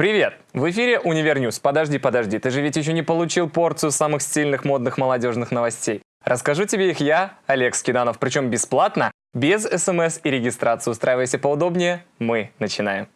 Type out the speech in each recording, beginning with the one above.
Привет! В эфире Univer News. Подожди, подожди, ты же ведь еще не получил порцию самых стильных модных молодежных новостей. Расскажу тебе их я, Олег Скиданов, причем бесплатно, без смс и регистрации. Устраивайся поудобнее, мы начинаем.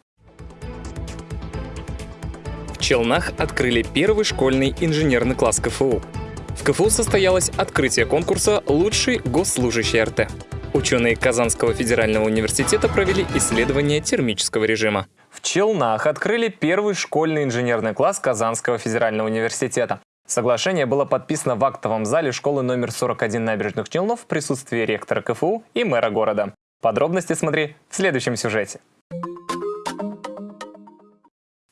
В Челнах открыли первый школьный инженерный класс КФУ. В КФУ состоялось открытие конкурса «Лучший госслужащий РТ». Ученые Казанского федерального университета провели исследование термического режима. В Челнах открыли первый школьный инженерный класс Казанского федерального университета. Соглашение было подписано в актовом зале школы номер 41 набережных Челнов в присутствии ректора КФУ и мэра города. Подробности смотри в следующем сюжете.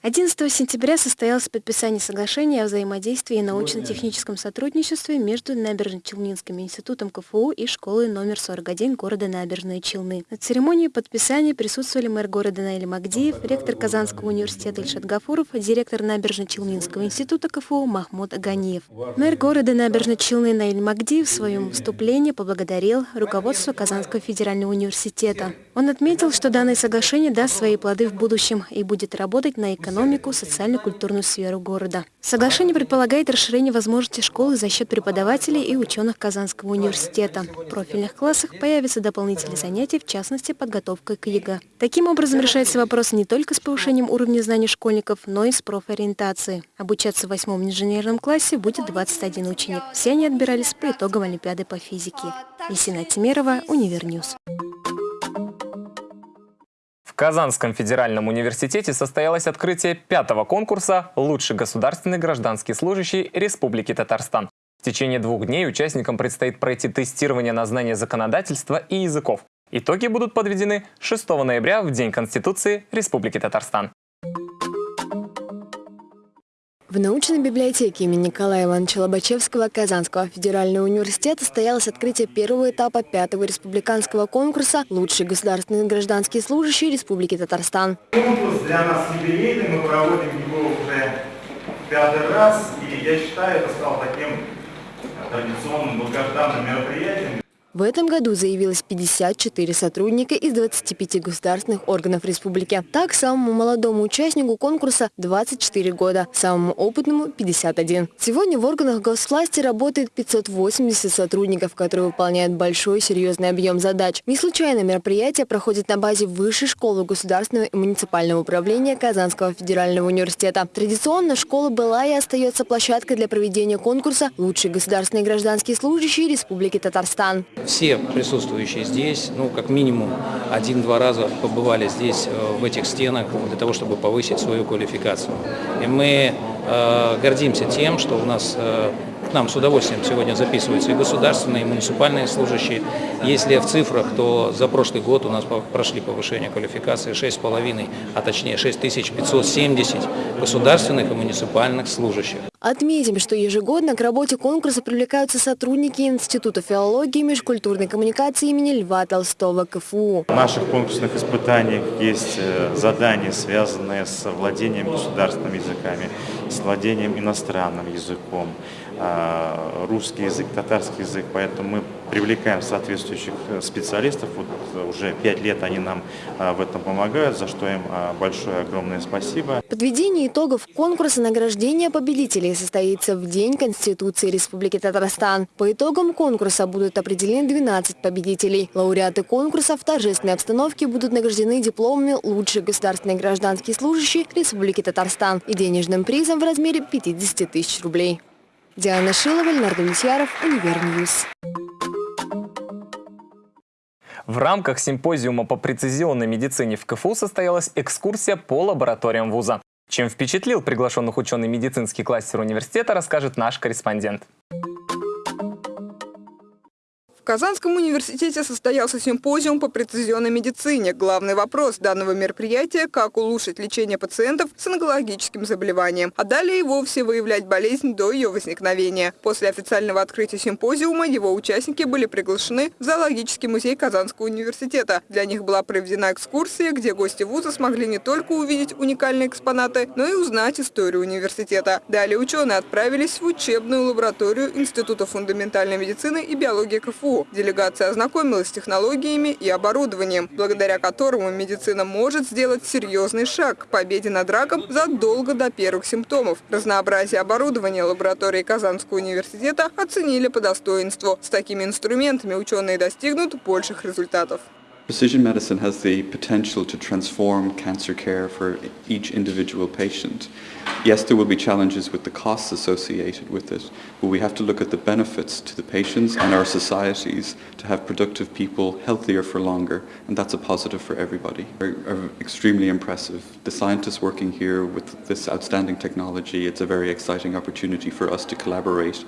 11 сентября состоялось подписание соглашения о взаимодействии и научно-техническом сотрудничестве между Набережно-Челнинским институтом КФУ и школой номер 41 города Набережные Челны. На церемонии подписания присутствовали мэр города Наиль Магдиев, ректор Казанского университета Ильшат Гафуров, директор Набережно-Челнинского института КФУ Махмуд Аганиев. Мэр города Набережные Челны Наиль Магдиев в своем выступлении поблагодарил руководство Казанского федерального университета. Он отметил, что данное соглашение даст свои плоды в будущем и будет работать на экономику экономику, социально-культурную сферу города. Соглашение предполагает расширение возможностей школы за счет преподавателей и ученых Казанского университета. В профильных классах появятся дополнительные занятия, в частности, подготовка к ЕГЭ. Таким образом решается вопрос не только с повышением уровня знаний школьников, но и с профориентацией. Обучаться в восьмом инженерном классе будет 21 ученик. Все они отбирались по итогам Олимпиады по физике. Есина Тимерова, Univer News. Казанском федеральном университете состоялось открытие пятого конкурса «Лучший государственный гражданский служащий Республики Татарстан». В течение двух дней участникам предстоит пройти тестирование на знание законодательства и языков. Итоги будут подведены 6 ноября в День Конституции Республики Татарстан. В научной библиотеке имени Николая Ивановича Лобачевского Казанского федерального университета состоялось открытие первого этапа пятого республиканского конкурса «Лучший государственный гражданский служащий Республики Татарстан». Конкурс для нас юбилейный, мы проводим его уже пятый раз, и я считаю, это стало таким традиционным долгожданным мероприятием. В этом году заявилось 54 сотрудника из 25 государственных органов республики. Так, самому молодому участнику конкурса 24 года, самому опытному 51. Сегодня в органах госвласти работает 580 сотрудников, которые выполняют большой серьезный объем задач. Не случайно мероприятие проходит на базе Высшей школы государственного и муниципального управления Казанского федерального университета. Традиционно школа была и остается площадкой для проведения конкурса «Лучший государственный гражданский служащий Республики Татарстан». Все присутствующие здесь, ну, как минимум один-два раза побывали здесь, э, в этих стенах, для того, чтобы повысить свою квалификацию. И мы э, гордимся тем, что у нас э, нам с удовольствием сегодня записываются и государственные, и муниципальные служащие. Если в цифрах, то за прошлый год у нас прошли повышение квалификации 6,5, а точнее 6570 государственных и муниципальных служащих. Отметим, что ежегодно к работе конкурса привлекаются сотрудники Института филологии и межкультурной коммуникации имени Льва Толстого КФУ. В наших конкурсных испытаниях есть э, задания, связанные с владением государственными языками, с владением иностранным языком, а, русский язык, татарский язык, поэтому мы привлекаем соответствующих э, специалистов. Вот э, уже пять лет они нам а, в этом помогают, за что им большое огромное спасибо. Подведение итогов конкурса награждения победителей состоится в День Конституции Республики Татарстан. По итогам конкурса будут определены 12 победителей. Лауреаты конкурса в торжественной обстановке будут награждены дипломами «Лучший государственный гражданский служащий Республики Татарстан» и денежным призом в размере 50 тысяч рублей. Диана Шилова, Леонард Митьяров, Univer News. В рамках симпозиума по прецизионной медицине в КФУ состоялась экскурсия по лабораториям вуза. Чем впечатлил приглашенных ученый медицинский кластер университета, расскажет наш корреспондент. В Казанском университете состоялся симпозиум по прецизионной медицине. Главный вопрос данного мероприятия – как улучшить лечение пациентов с онкологическим заболеванием, а далее и вовсе выявлять болезнь до ее возникновения. После официального открытия симпозиума его участники были приглашены в зоологический музей Казанского университета. Для них была проведена экскурсия, где гости вуза смогли не только увидеть уникальные экспонаты, но и узнать историю университета. Далее ученые отправились в учебную лабораторию Института фундаментальной медицины и биологии КФУ, Делегация ознакомилась с технологиями и оборудованием, благодаря которому медицина может сделать серьезный шаг к победе над раком задолго до первых симптомов. Разнообразие оборудования лаборатории Казанского университета оценили по достоинству. С такими инструментами ученые достигнут больших результатов. Precision medicine has the potential to transform cancer care for each individual patient. Yes, there will be challenges with the costs associated with it, but we have to look at the benefits to the patients and our societies to have productive people healthier for longer, and that's a positive for everybody. Are, are uh, extremely impressive. The scientists working here with this outstanding technology, it's a very exciting opportunity for us to collaborate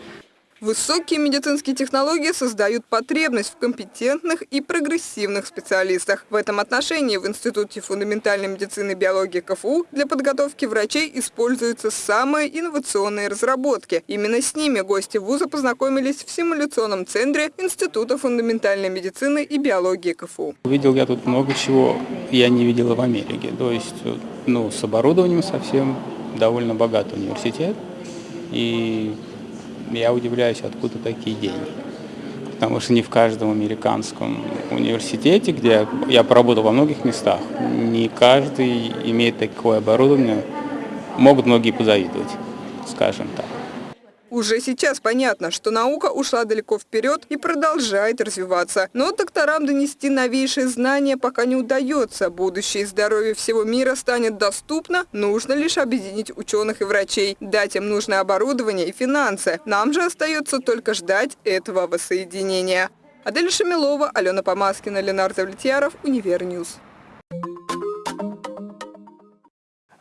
Высокие медицинские технологии создают потребность в компетентных и прогрессивных специалистах. В этом отношении в Институте фундаментальной медицины и биологии КФУ для подготовки врачей используются самые инновационные разработки. Именно с ними гости вуза познакомились в симуляционном центре Института фундаментальной медицины и биологии КФУ. Видел я тут много чего, я не видела в Америке. То есть ну, с оборудованием совсем довольно богатый университет. И я удивляюсь, откуда такие деньги. Потому что не в каждом американском университете, где я поработал во многих местах, не каждый имеет такое оборудование. Могут многие позавидовать, скажем так. Уже сейчас понятно, что наука ушла далеко вперед и продолжает развиваться. Но докторам донести новейшие знания пока не удается. Будущее здоровье всего мира станет доступно, нужно лишь объединить ученых и врачей, дать им нужное оборудование и финансы. Нам же остается только ждать этого воссоединения. Адель Шамилова, Алена Помаскина, Ленар Завлетьяров, Univer News.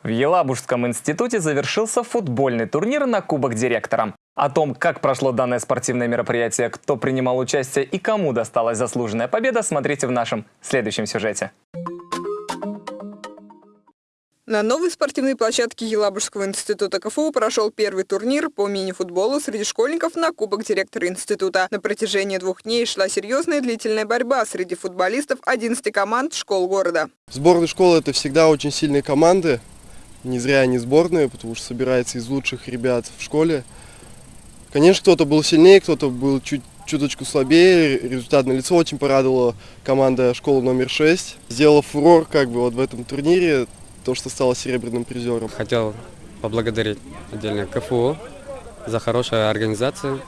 В Елабужском институте завершился футбольный турнир на Кубок директора. О том, как прошло данное спортивное мероприятие, кто принимал участие и кому досталась заслуженная победа, смотрите в нашем следующем сюжете. На новой спортивной площадке Елабужского института КФУ прошел первый турнир по мини-футболу среди школьников на Кубок директора института. На протяжении двух дней шла серьезная длительная борьба среди футболистов 11 команд школ города. Сборная школы – это всегда очень сильные команды. Не зря они сборные, потому что собирается из лучших ребят в школе. Конечно, кто-то был сильнее, кто-то был чуть чуточку слабее. Результат на лицо очень порадовала команда школы номер 6. Сделала фурор как бы вот в этом турнире, то, что стала серебряным призером. Хотел поблагодарить отдельно КФУ за хорошую организацию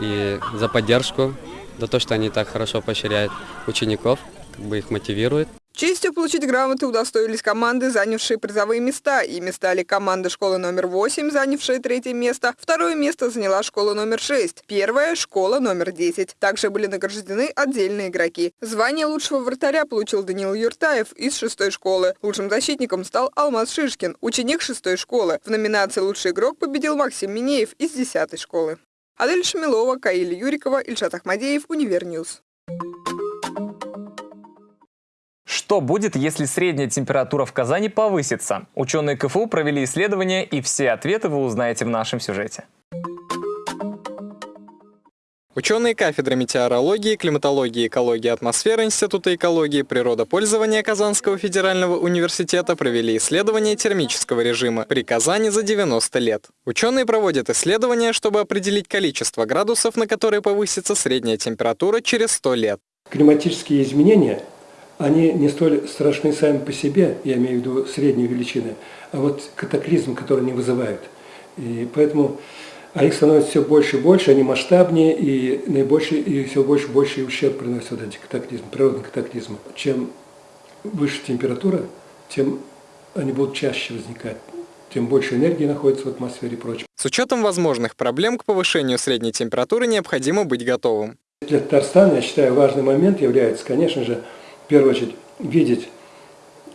и за поддержку, за то, что они так хорошо поощряют учеников, как бы их мотивируют. Честью получить грамоты удостоились команды, занявшие призовые места. Ими стали команда школы номер 8, занявшая третье место. Второе место заняла школа номер 6. Первая – школа номер 10. Также были награждены отдельные игроки. Звание лучшего вратаря получил Даниил Юртаев из шестой школы. Лучшим защитником стал Алмаз Шишкин, ученик шестой школы. В номинации «Лучший игрок» победил Максим Минеев из десятой школы. Адель Шамилова, Каиль Юрикова, Ильшат Ахмадеев, Univer News. Что будет, если средняя температура в Казани повысится? Ученые КФУ провели исследование, и все ответы вы узнаете в нашем сюжете. Ученые кафедры метеорологии, климатологии, экологии атмосферы Института экологии, природопользования Казанского федерального университета провели исследование термического режима при Казани за 90 лет. Ученые проводят исследования, чтобы определить количество градусов, на которые повысится средняя температура через 100 лет. Климатические изменения они не столь страшны сами по себе, я имею в виду средние величины, а вот катаклизм, который они вызывают. И поэтому а их становится все больше и больше, они масштабнее, и, наибольший, и все больше и больше ущерб приносят вот эти катаклизмы, природные катаклизмы. Чем выше температура, тем они будут чаще возникать тем больше энергии находится в атмосфере и прочее. С учетом возможных проблем к повышению средней температуры необходимо быть готовым. Для Татарстана, я считаю, важный момент является, конечно же, в первую очередь, видеть,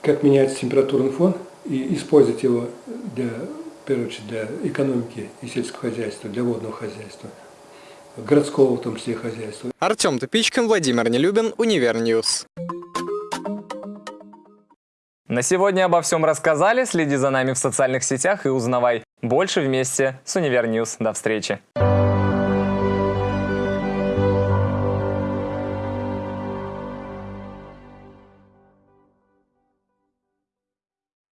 как меняется температурный фон и использовать его для, в первую очередь, для экономики и сельского хозяйства, для водного хозяйства, городского в том числе хозяйства. Артем Тупичкин, Владимир Нелюбин, Univer News. На сегодня обо всем рассказали. Следи за нами в социальных сетях и узнавай больше вместе с Univer News. До встречи.